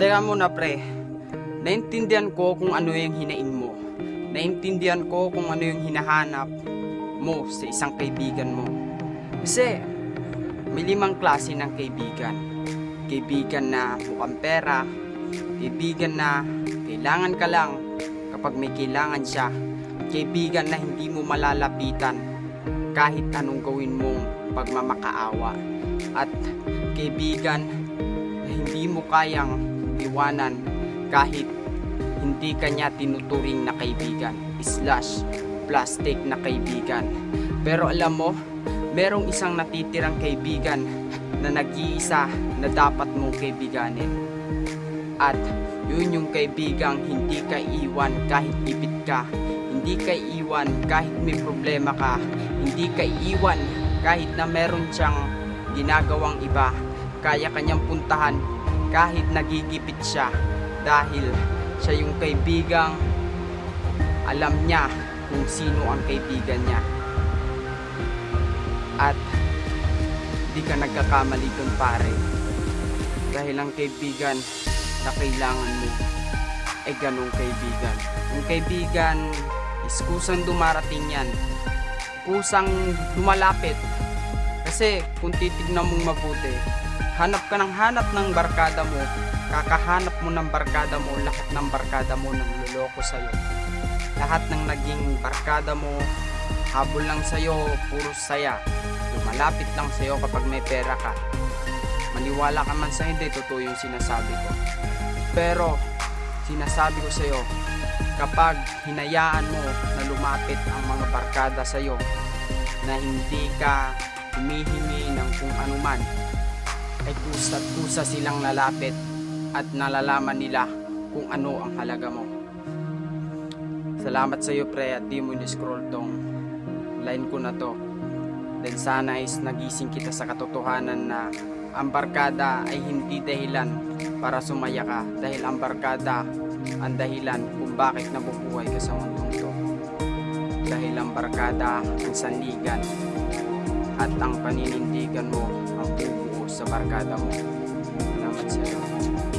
Teka muna pre, naintindihan ko kung ano yung hinaing mo. Naintindihan ko kung ano yung hinahanap mo sa isang kaibigan mo. Kasi may limang klase ng kaibigan. Kaibigan na mukhang pera, kaibigan na kailangan ka lang kapag may kailangan siya, kaibigan na hindi mo malalapitan kahit anong gawin mong pagmamakaawa, at kaibigan na hindi mo kayang iwanan kahit hindi kanya tinuturing na kaibigan slash plastic na kaibigan. Pero alam mo merong isang natitirang kaibigan na nag-iisa na dapat mong kaibiganin. At yun yung kaibigang hindi ka iwan kahit ipit ka hindi ka iwan kahit may problema ka hindi ka iwan kahit na meron siyang ginagawang iba kaya kanyang puntahan kahit nagigipit siya dahil siya yung kaibigang alam niya kung sino ang kaibigan niya. At di ka nagkakamali dun pare. Dahil ang kaibigan na kailangan mo ay ganong kaibigan. Yung kaibigan is kusang dumarating yan. Kusang lumalapit. Kasi kung titignan mong mabuti hanap ka ng hanap ng barkada mo. Kakahanap mo ng barkada mo. Lahat ng barkada mo nang luloko sa'yo. Lahat ng naging barkada mo habol lang sa'yo puro saya. Lumalapit lang sa'yo kapag may pera ka. Maniwala ka man sa hindi totoo yung sinasabi ko. Pero sinasabi ko sa'yo kapag hinayaan mo na lumapit ang mga barkada sa'yo na hindi ka humihingi ng kung anuman ay kusa't kusa silang lalapit at nalalaman nila kung ano ang halaga mo. Salamat sa iyo pre at di mo ni-scroll tong line ko na to. Then sana is nagising kita sa katotohanan na ang barkada ay hindi dahilan para sumaya ka dahil ang barkada ang dahilan kung bakit nabubuhay ka sa mundong to. Dahil ang barkada ang sanligan at ang paninindigan mo ang bubuo sa barkada mo. Salamat sa'yo.